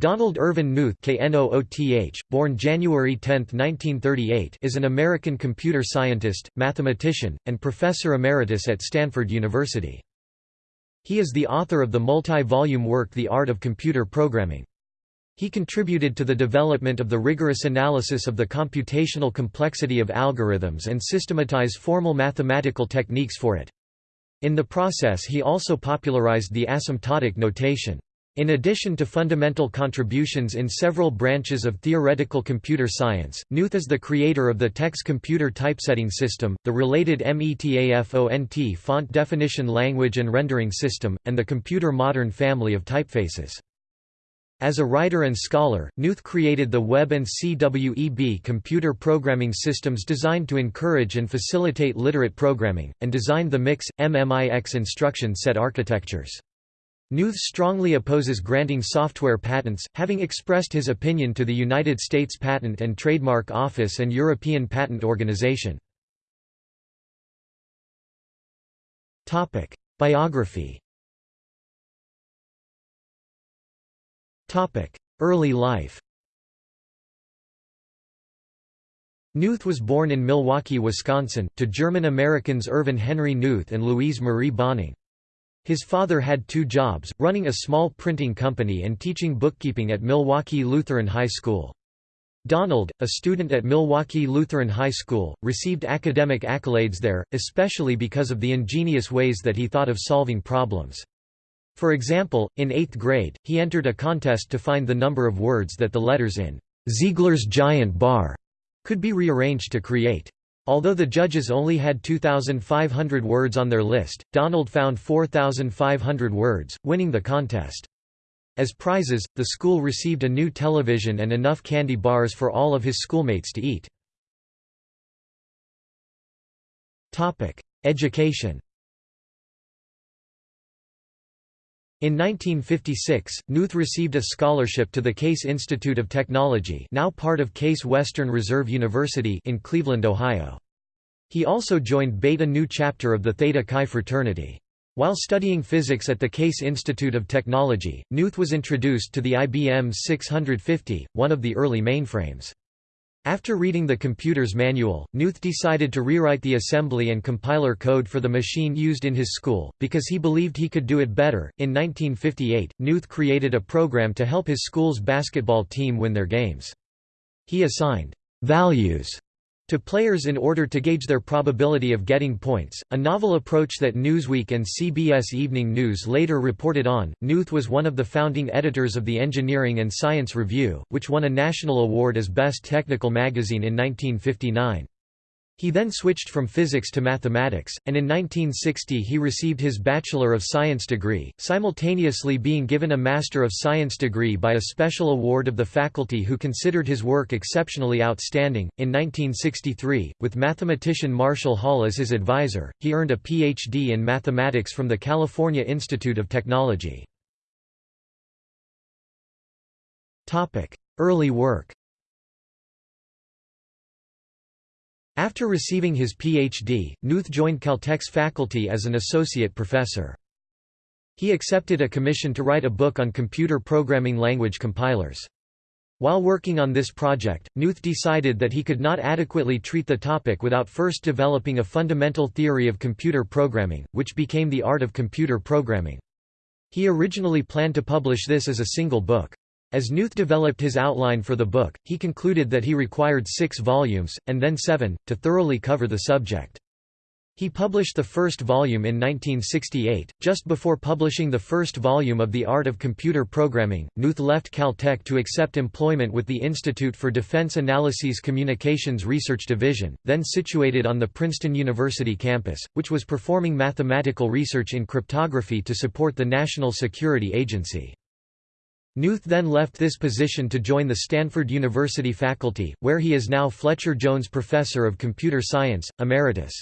Donald Irvin Knuth born January 10, 1938 is an American computer scientist, mathematician, and professor emeritus at Stanford University. He is the author of the multi-volume work The Art of Computer Programming. He contributed to the development of the rigorous analysis of the computational complexity of algorithms and systematize formal mathematical techniques for it. In the process he also popularized the asymptotic notation. In addition to fundamental contributions in several branches of theoretical computer science, Knuth is the creator of the TeX computer typesetting system, the related METAFONT font definition language and rendering system, and the computer modern family of typefaces. As a writer and scholar, Knuth created the Web and CWEB computer programming systems designed to encourage and facilitate literate programming, and designed the MIX, MMIX instruction set architectures. Knuth strongly opposes granting software patents, having expressed his opinion to the United States Patent and Trademark Office and European Patent Organization. Biography Early life Knuth was born in Milwaukee, Wisconsin, to German Americans Irvin Henry Knuth and Louise Marie Bohning. His father had two jobs, running a small printing company and teaching bookkeeping at Milwaukee Lutheran High School. Donald, a student at Milwaukee Lutheran High School, received academic accolades there, especially because of the ingenious ways that he thought of solving problems. For example, in eighth grade, he entered a contest to find the number of words that the letters in Ziegler's Giant Bar could be rearranged to create. Although the judges only had 2,500 words on their list, Donald found 4,500 words, winning the contest. As prizes, the school received a new television and enough candy bars for all of his schoolmates to eat. Education In 1956, Knuth received a scholarship to the Case Institute of Technology now part of Case Western Reserve University in Cleveland, Ohio. He also joined Beta Nu chapter of the Theta Chi fraternity. While studying physics at the Case Institute of Technology, Knuth was introduced to the IBM 650, one of the early mainframes. After reading the computer's manual, Knuth decided to rewrite the assembly and compiler code for the machine used in his school, because he believed he could do it better. In 1958, Knuth created a program to help his school's basketball team win their games. He assigned values to players in order to gauge their probability of getting points, a novel approach that Newsweek and CBS Evening News later reported on. Knuth was one of the founding editors of the Engineering and Science Review, which won a national award as Best Technical Magazine in 1959. He then switched from physics to mathematics, and in 1960 he received his Bachelor of Science degree, simultaneously being given a Master of Science degree by a special award of the faculty who considered his work exceptionally outstanding. In 1963, with mathematician Marshall Hall as his advisor, he earned a Ph.D. in mathematics from the California Institute of Technology. Early work After receiving his Ph.D., Knuth joined Caltech's faculty as an associate professor. He accepted a commission to write a book on computer programming language compilers. While working on this project, Knuth decided that he could not adequately treat the topic without first developing a fundamental theory of computer programming, which became the art of computer programming. He originally planned to publish this as a single book. As Knuth developed his outline for the book, he concluded that he required six volumes, and then seven, to thoroughly cover the subject. He published the first volume in 1968. Just before publishing the first volume of The Art of Computer Programming, Knuth left Caltech to accept employment with the Institute for Defense Analyses Communications Research Division, then situated on the Princeton University campus, which was performing mathematical research in cryptography to support the National Security Agency. Knuth then left this position to join the Stanford University faculty, where he is now Fletcher Jones Professor of Computer Science, Emeritus.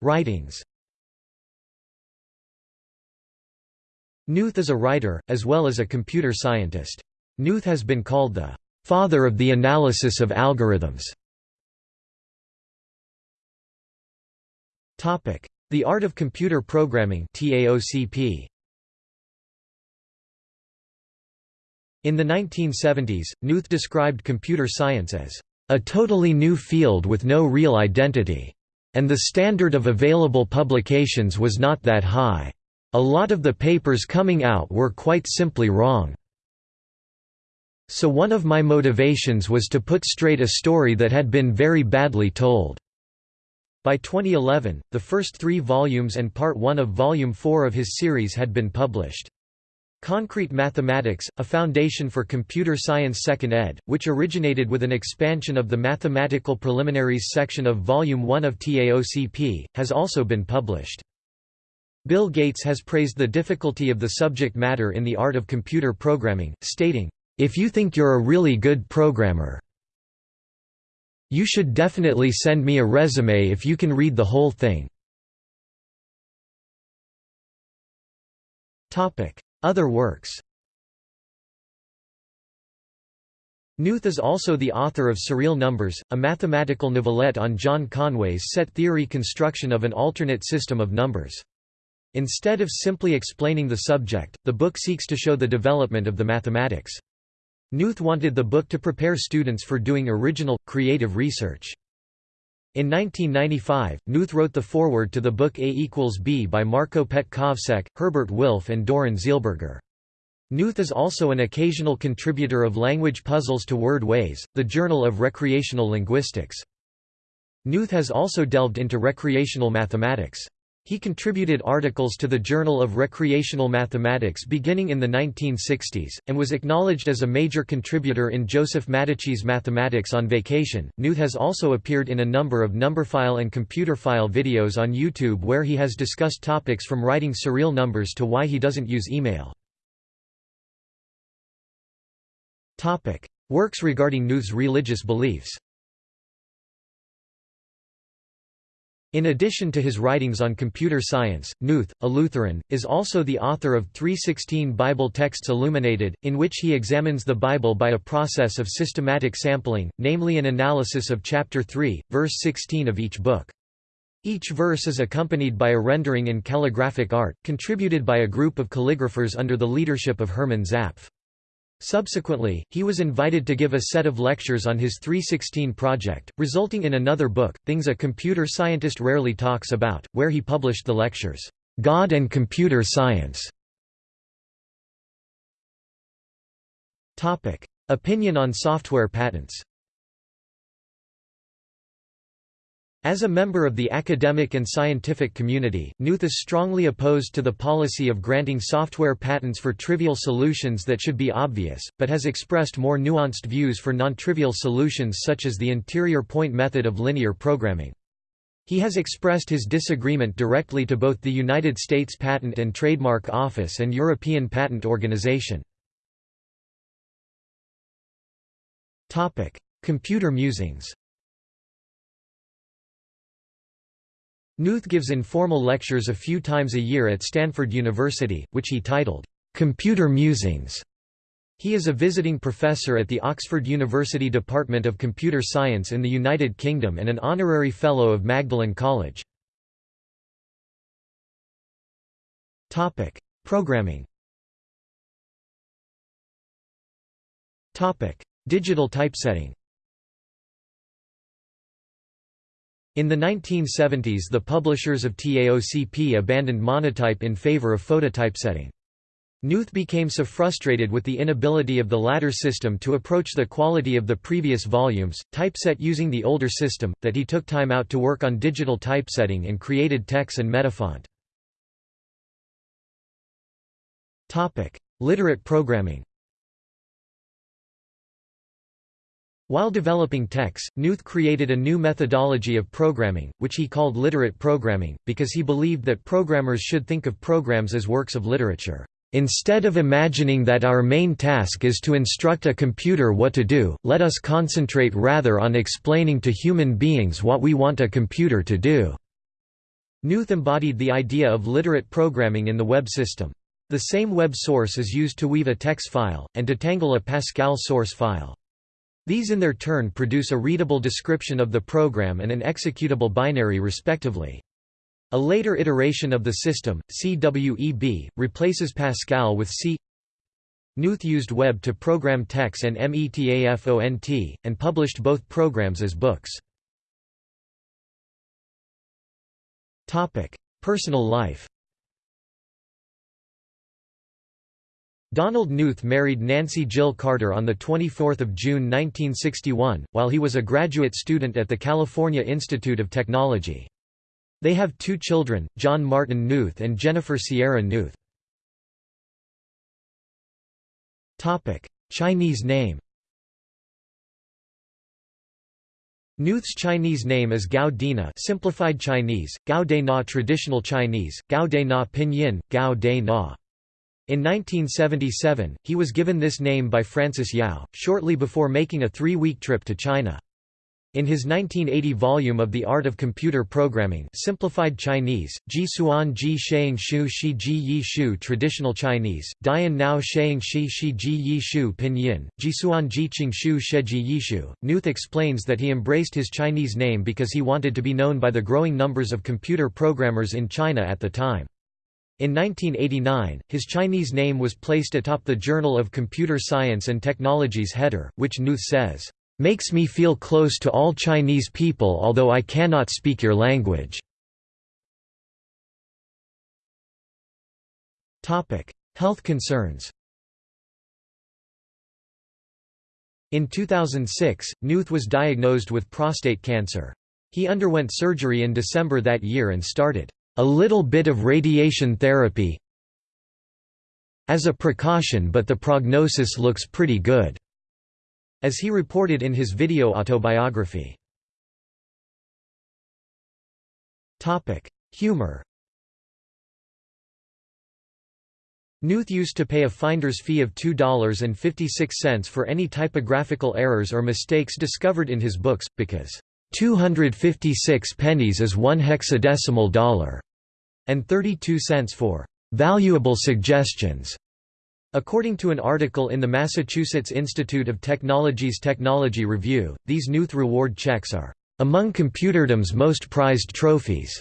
Writings Knuth is a writer, as well as a computer scientist. Knuth has been called the «father of the analysis of algorithms». The Art of Computer Programming TAOCP. In the 1970s, Knuth described computer science as a totally new field with no real identity, and the standard of available publications was not that high. A lot of the papers coming out were quite simply wrong. So one of my motivations was to put straight a story that had been very badly told. By 2011, the first three volumes and part one of volume four of his series had been published. Concrete Mathematics, a foundation for computer science second ed., which originated with an expansion of the Mathematical Preliminaries section of Volume 1 of TAOCP, has also been published. Bill Gates has praised the difficulty of the subject matter in the art of computer programming, stating, "...if you think you're a really good programmer, you should definitely send me a resume if you can read the whole thing." Other works Knuth is also the author of Surreal Numbers, a mathematical novelette on John Conway's set theory construction of an alternate system of numbers. Instead of simply explaining the subject, the book seeks to show the development of the mathematics. Knuth wanted the book to prepare students for doing original, creative research. In 1995, Knuth wrote the foreword to the book A equals B by Marko Petkovsek, Herbert Wilf and Doron Zeilberger. Knuth is also an occasional contributor of language puzzles to Word Ways, the Journal of Recreational Linguistics. Knuth has also delved into recreational mathematics. He contributed articles to the Journal of Recreational Mathematics beginning in the 1960s, and was acknowledged as a major contributor in Joseph Madachy's Mathematics on Vacation. Knuth has also appeared in a number of numberphile and computerphile videos on YouTube where he has discussed topics from writing surreal numbers to why he doesn't use email. Works regarding Knuth's religious beliefs In addition to his writings on computer science, Knuth, a Lutheran, is also the author of 316 Bible Texts Illuminated, in which he examines the Bible by a process of systematic sampling, namely an analysis of chapter 3, verse 16 of each book. Each verse is accompanied by a rendering in calligraphic art, contributed by a group of calligraphers under the leadership of Hermann Zapf. Subsequently, he was invited to give a set of lectures on his 316 project, resulting in another book, Things a Computer Scientist Rarely Talks About, where he published the lectures, "'God and Computer Science' Opinion on software patents As a member of the academic and scientific community, Knuth is strongly opposed to the policy of granting software patents for trivial solutions that should be obvious, but has expressed more nuanced views for non-trivial solutions such as the interior point method of linear programming. He has expressed his disagreement directly to both the United States Patent and Trademark Office and European Patent Organization. Computer musings Knuth gives informal lectures a few times a year at Stanford University, which he titled, "'Computer Musings'". He is a visiting professor at the Oxford University Department of Computer Science in the United Kingdom and an honorary fellow of Magdalen College. Programming Digital typesetting In the 1970s the publishers of TAOCP abandoned monotype in favor of phototypesetting. Knuth became so frustrated with the inability of the latter system to approach the quality of the previous volumes, typeset using the older system, that he took time out to work on digital typesetting and created TeX and Metafont. Literate programming While developing TeX, Knuth created a new methodology of programming, which he called literate programming, because he believed that programmers should think of programs as works of literature. Instead of imagining that our main task is to instruct a computer what to do, let us concentrate rather on explaining to human beings what we want a computer to do." Knuth embodied the idea of literate programming in the web system. The same web source is used to weave a TeX file, and to tangle a Pascal source file. These in their turn produce a readable description of the program and an executable binary respectively. A later iteration of the system, CWEB, replaces Pascal with C Knuth used web to program TeX and METAFONT, and published both programs as books. Personal life Donald Knuth married Nancy Jill Carter on 24 June 1961, while he was a graduate student at the California Institute of Technology. They have two children, John Martin Knuth and Jennifer Sierra Knuth. Chinese name Knuth's Chinese name is Gao Dina simplified Chinese, Gao De Na traditional Chinese, Gao De Na pinyin, Gao De Na. In 1977, he was given this name by Frances Yao, shortly before making a three-week trip to China. In his 1980 volume of The Art of Computer Programming Simplified Chinese, Ji Suan Ji Sheang Shu Shi Ji Yi Shu Traditional Chinese, Dian Nao Sheang Shi Shi Ji Yi Shu Pinyin, Ji Suan Ji Qing Shu She Ji Yi Shu, Knuth explains that he embraced his Chinese name because he wanted to be known by the growing numbers of computer programmers in China at the time. In 1989, his Chinese name was placed atop the Journal of Computer Science and Technology's header, which Knuth says, "...makes me feel close to all Chinese people although I cannot speak your language." Health concerns In 2006, Knuth was diagnosed with prostate cancer. He underwent surgery in December that year and started a little bit of radiation therapy as a precaution but the prognosis looks pretty good", as he reported in his video autobiography. Humor Knuth used to pay a finder's fee of $2.56 for any typographical errors or mistakes discovered in his books, because 256 pennies is one hexadecimal dollar, and 32 cents for valuable suggestions. According to an article in the Massachusetts Institute of Technology's Technology Review, these Knuth reward checks are among computerdom's most prized trophies.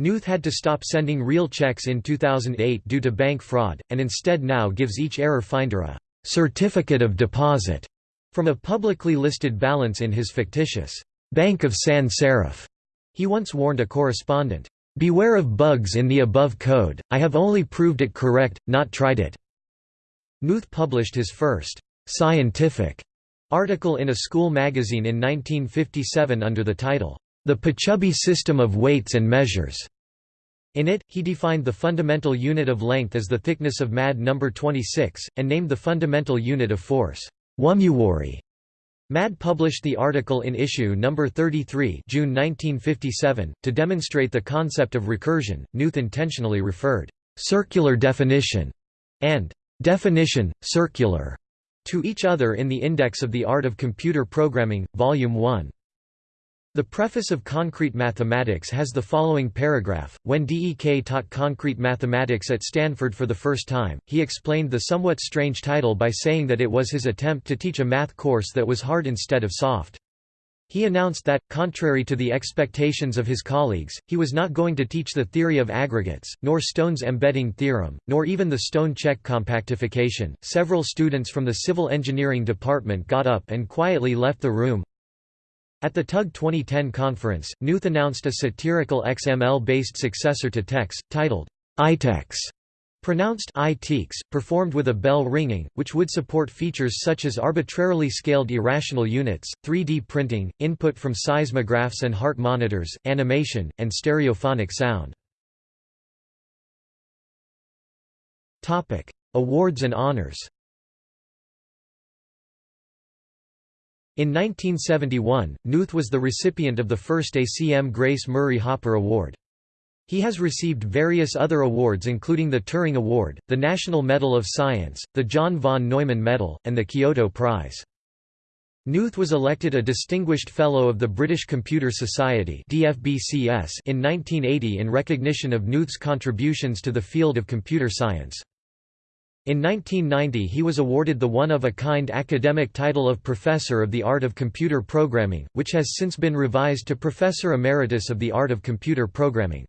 Knuth had to stop sending real checks in 2008 due to bank fraud, and instead now gives each error finder a certificate of deposit from a publicly listed balance in his fictitious Bank of Sans Serif. He once warned a correspondent, Beware of bugs in the above code, I have only proved it correct, not tried it. Knuth published his first scientific article in a school magazine in 1957 under the title, The Potrzebie System of Weights and Measures. In it, he defined the fundamental unit of length as the thickness of MAD number 26, and named the fundamental unit of force, whatmeworry. MAD published the article in issue number 33 June 1957. To demonstrate the concept of recursion, Knuth intentionally referred «circular definition» and «definition, circular» to each other in the Index of the Art of Computer Programming, Volume 1. The preface of Concrete Mathematics has the following paragraph. When DEK taught concrete mathematics at Stanford for the first time, he explained the somewhat strange title by saying that it was his attempt to teach a math course that was hard instead of soft. He announced that, contrary to the expectations of his colleagues, he was not going to teach the theory of aggregates, nor Stone's embedding theorem, nor even the Stone-Čech compactification. Several students from the civil engineering department got up and quietly left the room, at the TUG 2010 conference, Knuth announced a satirical XML-based successor to TeX, titled iTeX, pronounced iTeX, performed with a bell ringing, which would support features such as arbitrarily scaled irrational units, 3D printing, input from seismographs and heart monitors, animation, and stereophonic sound. Awards and honors In 1971, Knuth was the recipient of the first ACM Grace Murray Hopper Award. He has received various other awards including the Turing Award, the National Medal of Science, the John von Neumann Medal, and the Kyoto Prize. Knuth was elected a Distinguished Fellow of the British Computer Society in 1980 in recognition of Knuth's contributions to the field of computer science. In 1990 he was awarded the one-of-a-kind academic title of Professor of the Art of Computer Programming, which has since been revised to Professor Emeritus of the Art of Computer Programming.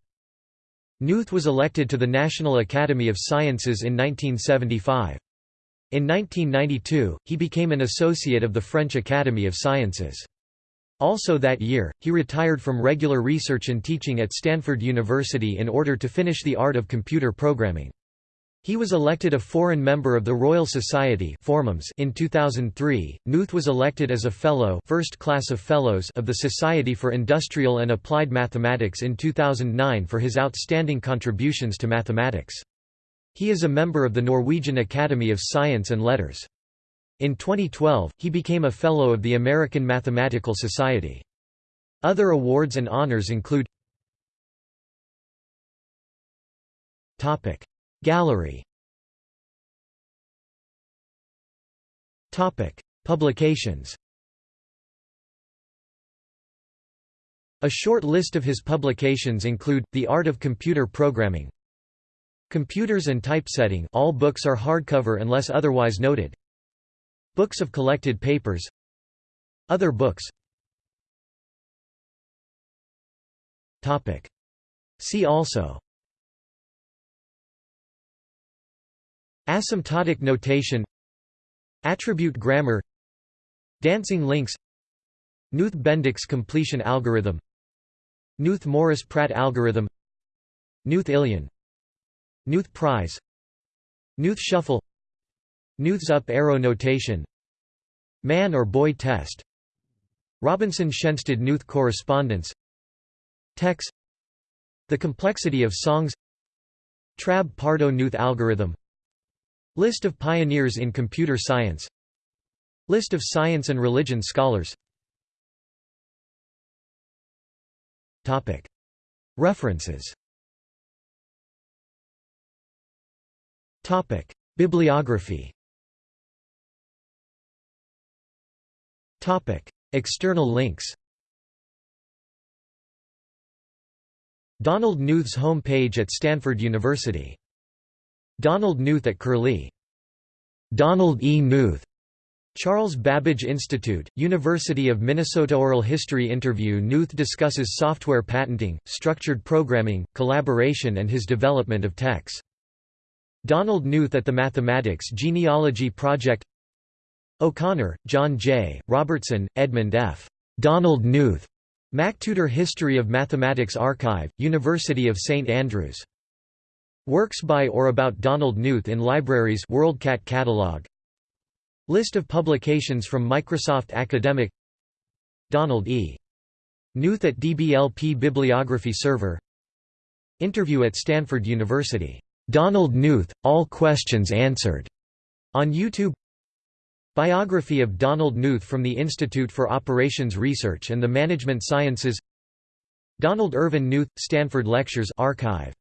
Knuth was elected to the National Academy of Sciences in 1975. In 1992, he became an associate of the French Academy of Sciences. Also that year, he retired from regular research and teaching at Stanford University in order to finish the art of computer programming. He was elected a foreign member of the Royal Society in 2003. Knuth was elected as a fellow, first class of fellows of the Society for Industrial and Applied Mathematics in 2009 for his outstanding contributions to mathematics. He is a member of the Norwegian Academy of Science and Letters. In 2012, he became a fellow of the American Mathematical Society. Other awards and honors include Gallery. Publications. A short list of his publications include, The Art of Computer Programming Computers and Typesetting all books are hardcover unless otherwise noted Books of collected papers Other books. See also Asymptotic notation Attribute grammar Dancing links Knuth-Bendix completion algorithm Knuth-Morris-Pratt algorithm Knuth-Ilion Knuth prize Knuth shuffle Knuth's up arrow notation Man or boy test Robinson-Schensted Knuth correspondence TeX The complexity of songs Trabb-Pardo-Knuth algorithm List of pioneers in computer science List of science and religion scholars Topic. References Topic. Bibliography Topic. External links Donald Knuth's home page at Stanford University Donald Knuth at Curlie. Donald E. Knuth. Charles Babbage Institute, University of Minnesota Oral History Interview Knuth discusses software patenting, structured programming, collaboration and his development of TeX. Donald Knuth at the Mathematics Genealogy Project O'Connor, John J., Robertson, Edmund F. Donald Knuth. MacTutor History of Mathematics Archive, University of St Andrews. Works by or about Donald Knuth in libraries WorldCat catalog. List of publications from Microsoft Academic. Donald E. Knuth at DBLP Bibliography Server. Interview at Stanford University. Donald Knuth, All Questions Answered, on YouTube. Biography of Donald Knuth from the Institute for Operations Research and the Management Sciences. Donald Irvin Knuth, Stanford Lectures archive